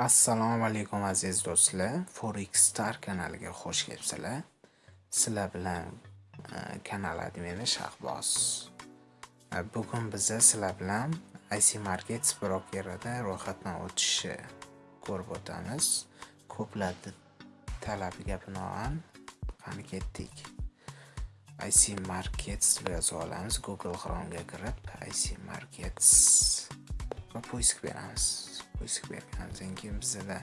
Assalomu alaykum aziz do'stlar. Forex Star kanaliga xush kelibsizlar. Sizlar bilan e, kanal admini Shahboz. E, bugun biz sizlar bilan IC Markets brokerida ro'yxatdan o'tishni ko'rib o'tamiz. Ko'plar talabiga binoan qani ketdik. IC Markets deb yozib olamiz. Google Chrome'ga kirib IC Markets poisk beramiz. poisk berganimizdan keyin bizada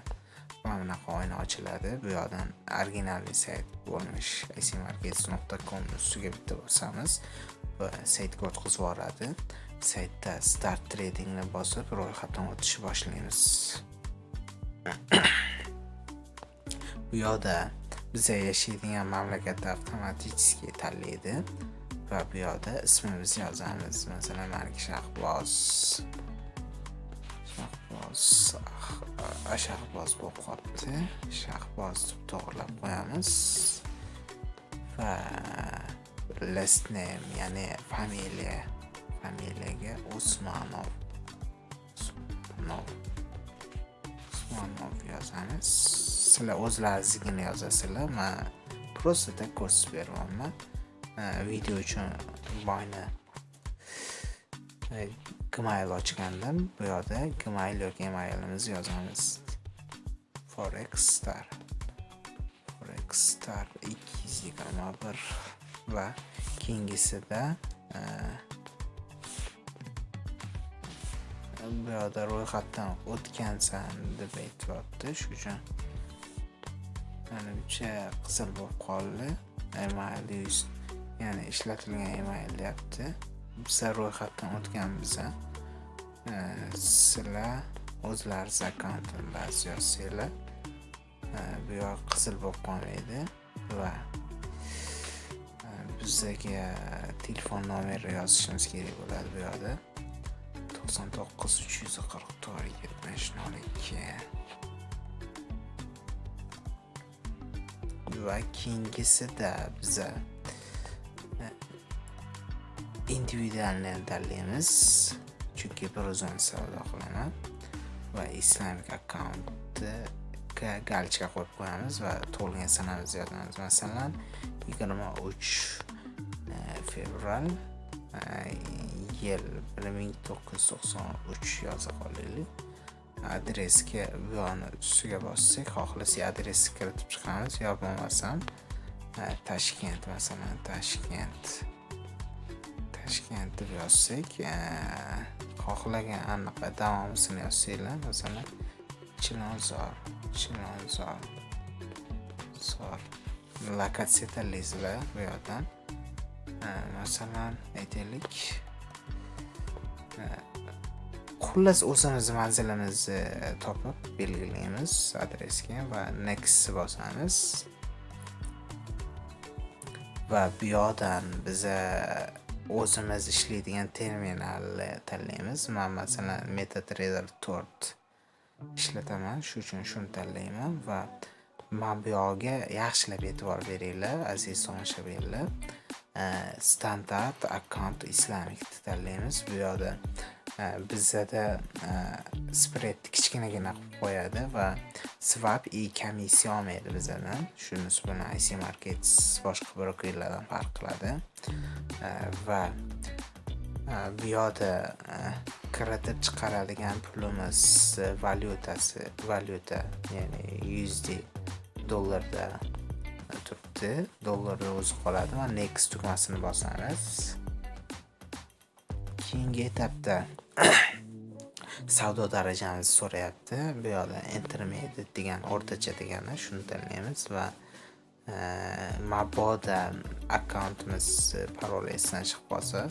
mana bunaqa oyna ochiladi. Bu yoqdan originalniy sayt bo'lmish icmarkets.com ustiga bitta bosamiz va saytga o'tkazib yuboradi. Saytda start tradingni bosib ro'yxatdan o'tishni boshlaymiz. Bu yoqda biza yashaydigan mamlakatni avtomatiski tanlaydi va bu yoqda ismimizni yozamiz. Masalan maniki shahboz. Shahboz bo'lib qolibdi. Shahboz deb to'g'irlab qo'yamiz. Va last name ya'ni familiya familiyaga usmonov usmonov usmonov yozamiz. Sizlar o'zlaringizgina yozasizlar. Man prostada ko'rsatib beryapman. Video uchun boyni gmail ochgandim. Bu yoqda gmail yoki emailimizni yozamiz. Forex star. Forex star 221 va keyingisida e, bu yoqda ro'yxatdan o'tgansan deb aytyapti. Shu uchun manimcha qizil bo'lib qoldi. Email ya'ni ishlatilgan email deyapti. Biza ro'yxatdan o'tganmiz Э, sizlar o'zlaringiz akkauntingizni yozsanglar э, bu yoq qizil bo'lib qolmaydi va э, bizdagi telefon nomeri yozishimiz kerak bo'ladi bu yoqda. To'qson to'qqiz uch yuz qirq to'rt yetmish nol ikki. Va keyingisida biza e, individualni tanlaymiz chunki bir o'zim savdo qilaman va islamic akkauntga galchka qo'yib qo'yamiz va tug'ilgan sanamizni yozamiz masalan yigirma uch e, fevral e, yil bir ming to'qqiz yuz to'qson uch yoza qolaylik adresga bu yoqni ustiga bossak xohlasak adresni kiritib chiqamiz. Yo bo'lmasam e, toshkent masalan toshkent toshkent deb yozsak e, xohlagan anaqa davomisini yozsanglar masalan chilonzor chilonzor zor lokatsiya tanlaysizlar bu yoqdan e, masalan aytaylik e, xullas o'zimiz manzilimizni topib belgilaymiz adresga va next bosamiz. Va bu yoqdan biza o'zimiz ishlaydigan terminalni tanlaymiz. Man masalan metatrader 4 ishlataman. Shu uchun shuni tanlayman va mana bu yog'iga yaxshilab e'tibor beringlar aziz tomoshabinlar. Standart akkaunt islamikni tanlaymiz. Bu yoqda E, bizada e, spread kichkinagina qilib qo'yadi va swap и komissiya olmaydi bizadan shunisi bilan ic markets boshqa brokerlardan farq qiladi. E, va bu yoqda kiritib chiqaradigan pulimiz valyutasi valyuta ya'ni USD dollarda turibdi. Dollarda o'zi qoladi va next tugmasini bosamiz. Keyingi etapda savdo darajamizni so'rayapti. Bu yoqda intermediate degan o'rtacha degani shuni tanlaymiz va e, mabodo akkauntimiz paroli esdan chiqib qolsa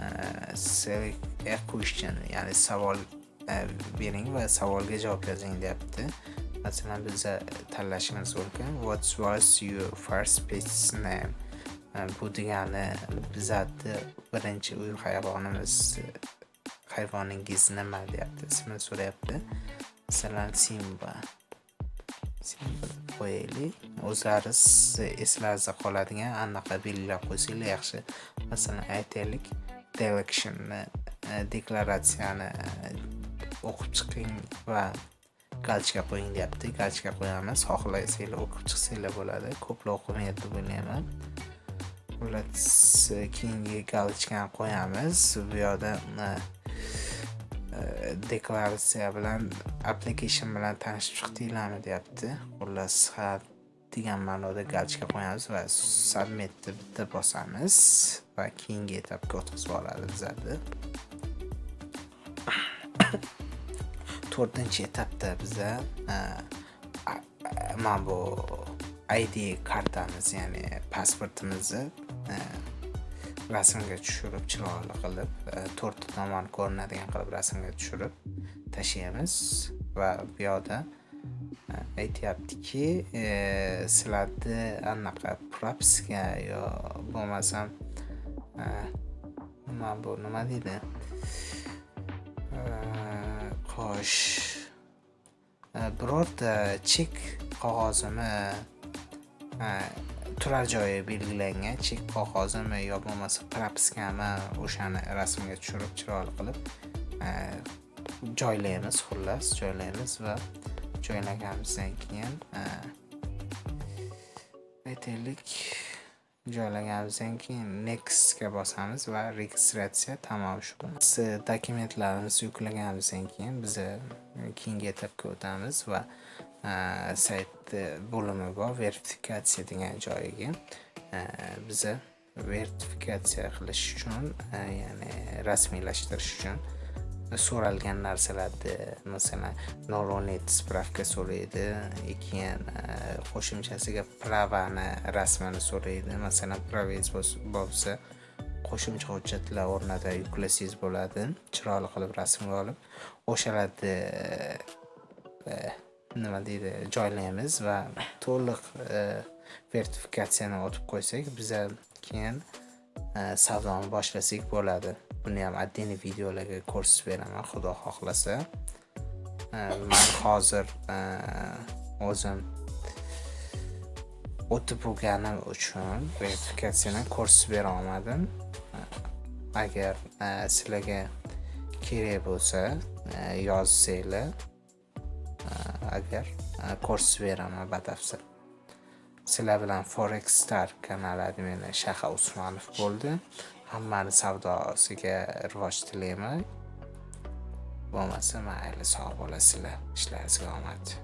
e, a question ya'ni savol e, bering va savolga javob yozing deyapti. Masalan biza tanlashimiz mumkin what was your first pet's name? E, bu degani bizani birinchi uy hayvonimiz hayvoningiz nima deyapti? ismini so'rayapti. Masalan simba. Simba deb qo'yaylik. O'zlaringiz eslaringizda qoladigan anaqa belgilab qo'ysanglar yaxshi. Masalan aytaylik declarationni e, deklaratsiyani e, o'qib chiqing va galchka qo'ying deyapti. Galchka qo'yamiz. Xohlasanglar o'qib chiqsanglar bo'ladi. Ko'plar o'qimaydi deb o'ylayman xullas keyingi galchkani qo'yamiz. Bu yoqda e, deklaratsiya bilan application bilan tanishib chiqdinglarmi deyapti. Xullas ha degan ma'noda galchka qo'yamiz va submitni bitta bosamiz va keyingi etapga o'tkazib oladi bizlarni to'rtinchi etapda biza mana bu id kartamiz ya'ni pasportimizni rasmga tushirib chiroyli qilib e, to'rtta tomon ko'rinadigan qilib rasmga tushirib tashlaymiz va bu yoqda e, aytyaptiki e, sizlarni anaqa propiska yo bo'lmasam nima bu nima deydi? Xo'sh birorta chek qog'ozimi turar joyi belgilangan chek qog'ozimi yo bo'lmasa propiskami o'shani rasmga tushirib chiroyli qilib e, joylaymiz xullas joylaymiz va joylaganimizdan keyin e, aytaylik joylaganimizdan keyin nextga bosamiz va registratsiya tamom shu e, dokumentlarimizni yuklaganimizdan keyin biza keyingi etapga o'tamiz va sayt bo'limi bor verifikatsiya degan joyiga biza verifikatsiya qilish uchun ya'ni rasmiylashtirish uchun so'ralgan narsalarni masalan noronit spravka so'raydi keyin qo'shimchasiga pravani rasmini so'raydi masalan pravangiz bo'lsa qo'shimcha hujjatlar o'rnida yuklasangiz bo'ladi chiroyli qilib rasmga olib o'shalarni nima deydi joylaymiz va to'liq e, vertifikatsiyani o'tib qo'ysak biza keyin e, savdoni boshlasak bo'ladi. Buni ham отдельный videolarga ko'rsatib beraman xudo xohlasa. E, Man hozir o'zim o'tib bo'lganim uchun verifikatsiyani ko'rsatib bera olmadim. Agar sizlarga kerak bo'lsa yozsanglar agar e, kurs beraman batafsil. Sizlar bilan forex star kanali admini shaha usmonov bo'ldi. Hammani savdosiga rivoj tilayman. Bo'lmasa mayli sog' bo'lasizlar. Ishlaringizga omad.